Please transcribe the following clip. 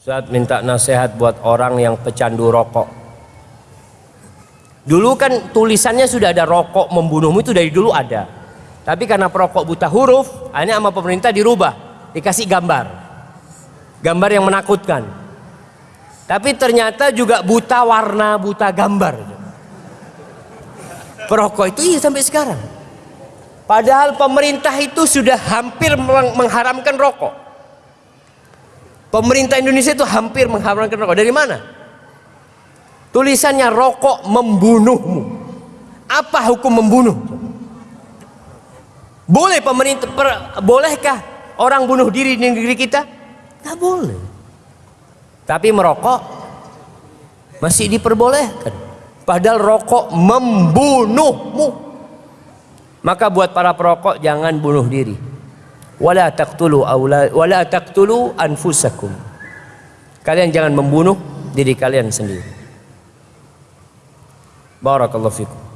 Saat minta nasihat buat orang yang pecandu rokok. Dulu kan tulisannya sudah ada rokok membunuhmu itu dari dulu ada. Tapi karena perokok buta huruf, akhirnya sama pemerintah dirubah, dikasih gambar. Gambar yang menakutkan. Tapi ternyata juga buta warna, buta gambar. Perokok itu iya sampai sekarang. Padahal pemerintah itu sudah hampir mengharamkan rokok. Pemerintah Indonesia itu hampir mengharamkan rokok. Dari mana? Tulisannya rokok membunuhmu. Apa hukum membunuh? Boleh pemerintah per, bolehkah orang bunuh diri di negeri kita? Tidak boleh. Tapi merokok masih diperbolehkan. Padahal rokok membunuhmu. Maka buat para perokok jangan bunuh diri wala taqtulu aula wala taqtulu anfusakum. Kalian jangan membunuh diri kalian sendiri. Barakallahu fikum